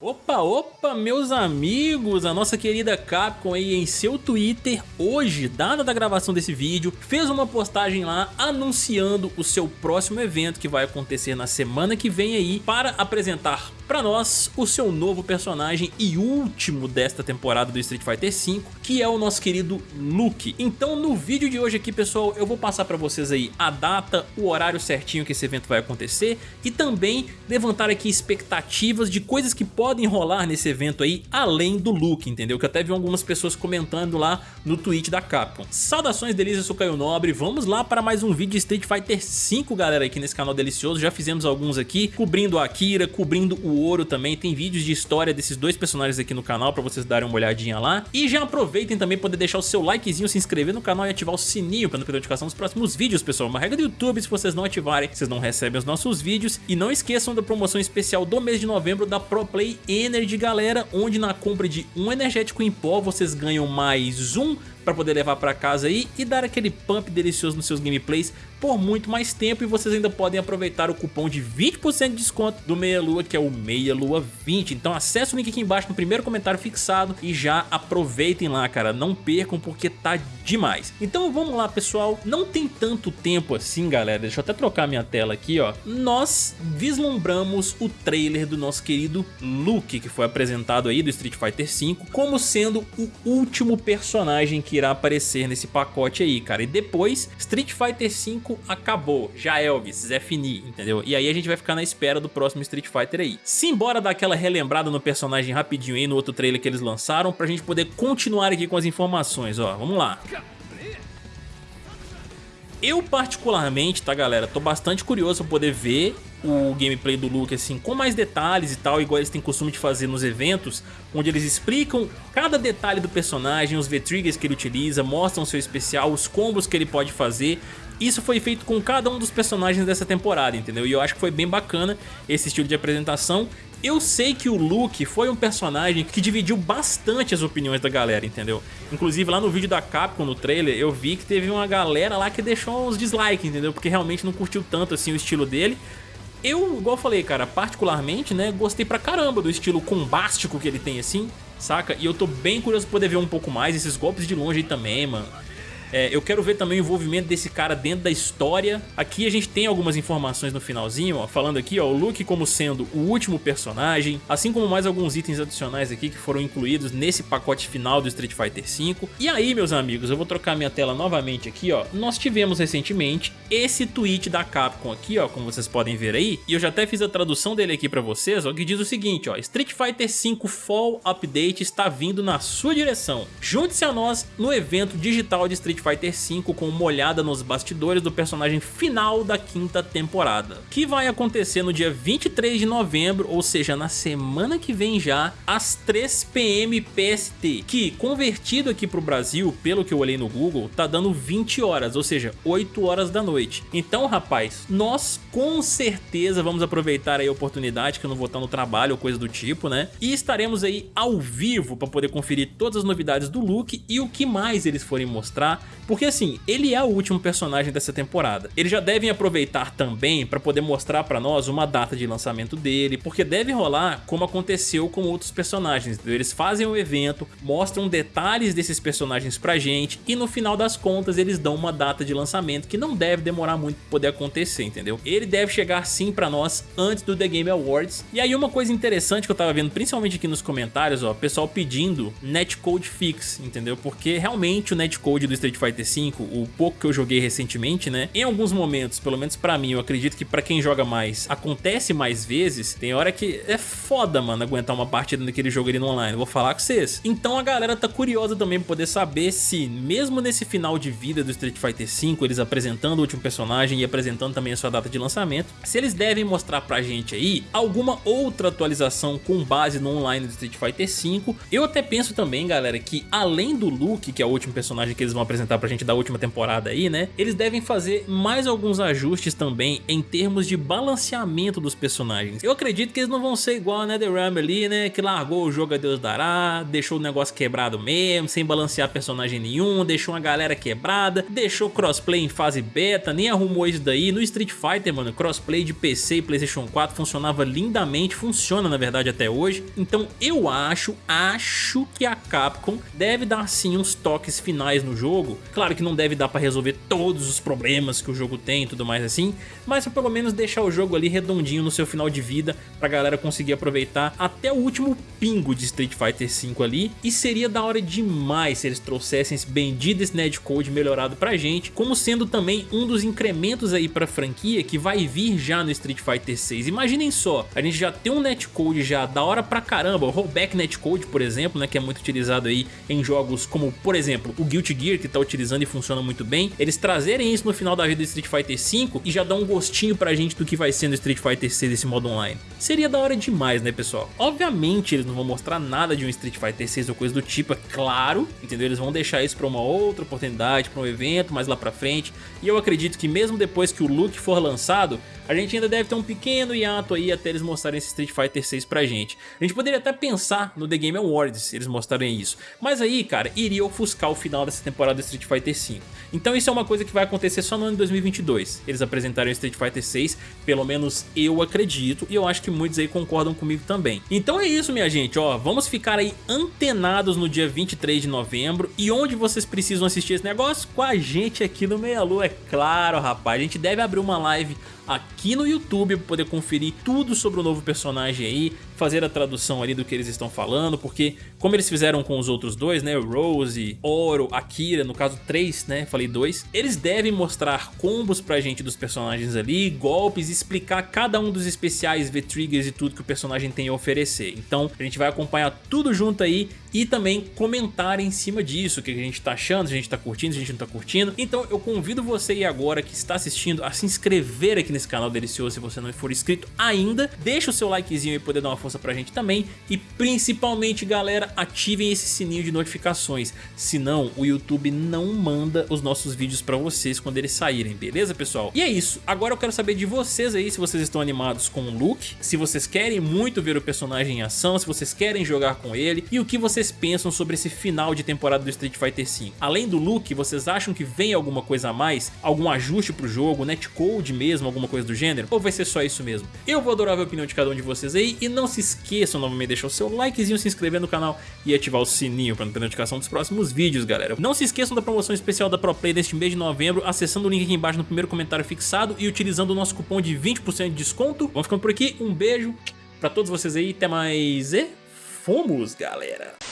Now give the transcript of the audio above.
Opa, opa, meus amigos, a nossa querida Capcom aí em seu Twitter, hoje, dada da gravação desse vídeo, fez uma postagem lá anunciando o seu próximo evento que vai acontecer na semana que vem aí para apresentar para nós o seu novo personagem e último desta temporada do Street Fighter V, que é o nosso querido Luke. Então no vídeo de hoje aqui, pessoal, eu vou passar para vocês aí a data, o horário certinho que esse evento vai acontecer e também levantar aqui expectativas de coisas que podem rolar nesse evento aí, além do Luke, entendeu? Que eu até vi algumas pessoas comentando lá no tweet da Capcom. Saudações delícias, eu sou Caio Nobre, vamos lá para mais um vídeo de Street Fighter V, galera, aqui nesse canal delicioso. Já fizemos alguns aqui, cobrindo a Akira, cobrindo o Ouro também, tem vídeos de história desses dois personagens aqui no canal pra vocês darem uma olhadinha lá. E já aproveitem também poder deixar o seu likezinho, se inscrever no canal e ativar o sininho pra não perder notificação dos próximos vídeos, pessoal. Uma regra do YouTube, se vocês não ativarem, vocês não recebem os nossos vídeos. E não esqueçam da promoção especial do mês de novembro da Pro Play Energy, galera, onde na compra de um energético em pó vocês ganham mais um para poder levar para casa aí e dar aquele pump delicioso nos seus gameplays por muito mais tempo e vocês ainda podem aproveitar o cupom de 20% de desconto do Meia Lua, que é o Meia Lua 20. Então acesse o link aqui embaixo no primeiro comentário fixado e já aproveitem lá, cara. Não percam porque tá demais. Então vamos lá, pessoal. Não tem tanto tempo assim, galera. Deixa eu até trocar minha tela aqui, ó. Nós vislumbramos o trailer do nosso querido Luke, que foi apresentado aí do Street Fighter V, como sendo o último personagem que irá aparecer nesse pacote aí, cara. E depois, Street Fighter V acabou. Já Elvis, Zé Fini, entendeu? E aí a gente vai ficar na espera do próximo Street Fighter aí. Simbora dar aquela relembrada no personagem rapidinho aí no outro trailer que eles lançaram pra gente poder continuar aqui com as informações, ó. Vamos lá. Eu particularmente, tá galera, tô bastante curioso pra poder ver o gameplay do Luke assim com mais detalhes e tal, igual eles têm costume de fazer nos eventos, onde eles explicam cada detalhe do personagem, os V-Triggers que ele utiliza, mostram seu especial, os combos que ele pode fazer isso foi feito com cada um dos personagens dessa temporada, entendeu? E eu acho que foi bem bacana esse estilo de apresentação. Eu sei que o Luke foi um personagem que dividiu bastante as opiniões da galera, entendeu? Inclusive lá no vídeo da Capcom, no trailer, eu vi que teve uma galera lá que deixou uns dislikes, entendeu? Porque realmente não curtiu tanto assim o estilo dele. Eu, igual eu falei, cara, particularmente, né, gostei pra caramba do estilo combástico que ele tem assim, saca? E eu tô bem curioso pra poder ver um pouco mais esses golpes de longe aí também, mano. É, eu quero ver também o envolvimento desse cara dentro da história. Aqui a gente tem algumas informações no finalzinho, ó, falando aqui, ó, o Luke como sendo o último personagem, assim como mais alguns itens adicionais aqui que foram incluídos nesse pacote final do Street Fighter V. E aí, meus amigos, eu vou trocar minha tela novamente aqui, ó. Nós tivemos recentemente esse tweet da Capcom aqui, ó, como vocês podem ver aí, e eu já até fiz a tradução dele aqui pra vocês, ó, que diz o seguinte, ó, Street Fighter V Fall Update está vindo na sua direção. Junte-se a nós no evento digital de Street Street Fighter V com uma olhada nos bastidores do personagem final da quinta temporada, que vai acontecer no dia 23 de novembro, ou seja, na semana que vem já, às 3 pm PST, que convertido aqui para o Brasil, pelo que eu olhei no Google, tá dando 20 horas, ou seja, 8 horas da noite. Então, rapaz, nós com certeza vamos aproveitar aí a oportunidade, que eu não vou estar no trabalho ou coisa do tipo, né? E estaremos aí ao vivo para poder conferir todas as novidades do Luke e o que mais eles forem mostrar porque assim, ele é o último personagem dessa temporada. Eles já devem aproveitar também para poder mostrar para nós uma data de lançamento dele, porque deve rolar como aconteceu com outros personagens. Eles fazem o evento, mostram detalhes desses personagens pra gente e no final das contas eles dão uma data de lançamento que não deve demorar muito pra poder acontecer, entendeu? Ele deve chegar sim pra nós antes do The Game Awards. E aí uma coisa interessante que eu tava vendo, principalmente aqui nos comentários, ó, pessoal pedindo netcode fix, entendeu? Porque realmente o netcode do Street Fighter V, o pouco que eu joguei recentemente, né? Em alguns momentos, pelo menos pra mim, eu acredito que pra quem joga mais, acontece mais vezes, tem hora que é foda, mano, aguentar uma partida daquele jogo ali no online, vou falar com vocês. Então a galera tá curiosa também pra poder saber se, mesmo nesse final de vida do Street Fighter V, eles apresentando o último personagem e apresentando também a sua data de lançamento, se eles devem mostrar pra gente aí alguma outra atualização com base no online do Street Fighter V. Eu até penso também, galera, que além do Luke, que é o último personagem que eles vão apresentar apresentar pra gente da última temporada aí, né? Eles devem fazer mais alguns ajustes também em termos de balanceamento dos personagens. Eu acredito que eles não vão ser igual a NetherRealm ali, né? Que largou o jogo a Deus dará, deixou o negócio quebrado mesmo, sem balancear personagem nenhum, deixou uma galera quebrada, deixou crossplay em fase beta, nem arrumou isso daí. No Street Fighter, mano, crossplay de PC e Playstation 4 funcionava lindamente, funciona na verdade até hoje. Então eu acho, acho que a Capcom deve dar sim uns toques finais no jogo. Claro que não deve dar pra resolver todos os problemas que o jogo tem e tudo mais assim, mas pra pelo menos deixar o jogo ali redondinho no seu final de vida pra galera conseguir aproveitar até o último pingo de Street Fighter V ali. E seria da hora demais se eles trouxessem esse bendito esse netcode melhorado pra gente, como sendo também um dos incrementos aí pra franquia que vai vir já no Street Fighter 6. Imaginem só, a gente já tem um netcode já da hora pra caramba, o rollback netcode, por exemplo, né, que é muito utilizado aí em jogos como, por exemplo, o Guilty Gear, que utilizando e funciona muito bem, eles trazerem isso no final da vida do Street Fighter 5 e já dá um gostinho pra gente do que vai ser no Street Fighter 6 esse modo online. Seria da hora demais, né, pessoal? Obviamente eles não vão mostrar nada de um Street Fighter 6 ou coisa do tipo, é claro, entendeu? Eles vão deixar isso pra uma outra oportunidade, pra um evento mais lá pra frente, e eu acredito que mesmo depois que o look for lançado, a gente ainda deve ter um pequeno hiato aí até eles mostrarem esse Street Fighter 6 pra gente. A gente poderia até pensar no The Game Awards se eles mostrarem isso, mas aí, cara, iria ofuscar o final dessa temporada Street Fighter 5. Então isso é uma coisa que vai acontecer só no ano de 2022, eles apresentarem o Street Fighter 6, pelo menos eu acredito, e eu acho que muitos aí concordam comigo também. Então é isso, minha gente, ó, vamos ficar aí antenados no dia 23 de novembro, e onde vocês precisam assistir esse negócio? Com a gente aqui no Meia Lua, é claro, rapaz, a gente deve abrir uma live aqui no YouTube para poder conferir tudo sobre o novo personagem aí, fazer a tradução ali do que eles estão falando, porque como eles fizeram com os outros dois, né, Rose, Oro, Akira, no caso três, né, falei dois, eles devem mostrar combos pra gente dos personagens ali, golpes, explicar cada um dos especiais, V-Triggers e tudo que o personagem tem a oferecer. Então a gente vai acompanhar tudo junto aí e também comentar em cima disso, o que a gente tá achando, se a gente tá curtindo, se a gente não tá curtindo. Então eu convido você aí agora que está assistindo a se inscrever aqui nesse canal delicioso se você não for inscrito ainda. Deixa o seu likezinho e poder dar uma pra gente também. E principalmente, galera, ativem esse sininho de notificações. Senão, o YouTube não manda os nossos vídeos pra vocês quando eles saírem, beleza, pessoal? E é isso. Agora eu quero saber de vocês aí se vocês estão animados com o look, se vocês querem muito ver o personagem em ação, se vocês querem jogar com ele e o que vocês pensam sobre esse final de temporada do Street Fighter V. Além do look, vocês acham que vem alguma coisa a mais? Algum ajuste pro jogo, netcode mesmo, alguma coisa do gênero? Ou vai ser só isso mesmo? Eu vou adorar ver a opinião de cada um de vocês aí e não se esqueçam novamente de deixar o seu likezinho, se inscrever no canal e ativar o sininho para não perder notificação dos próximos vídeos, galera. Não se esqueçam da promoção especial da ProPlay deste mês de novembro, acessando o link aqui embaixo no primeiro comentário fixado e utilizando o nosso cupom de 20% de desconto. Vamos ficando por aqui, um beijo pra todos vocês aí, até mais e fomos, galera!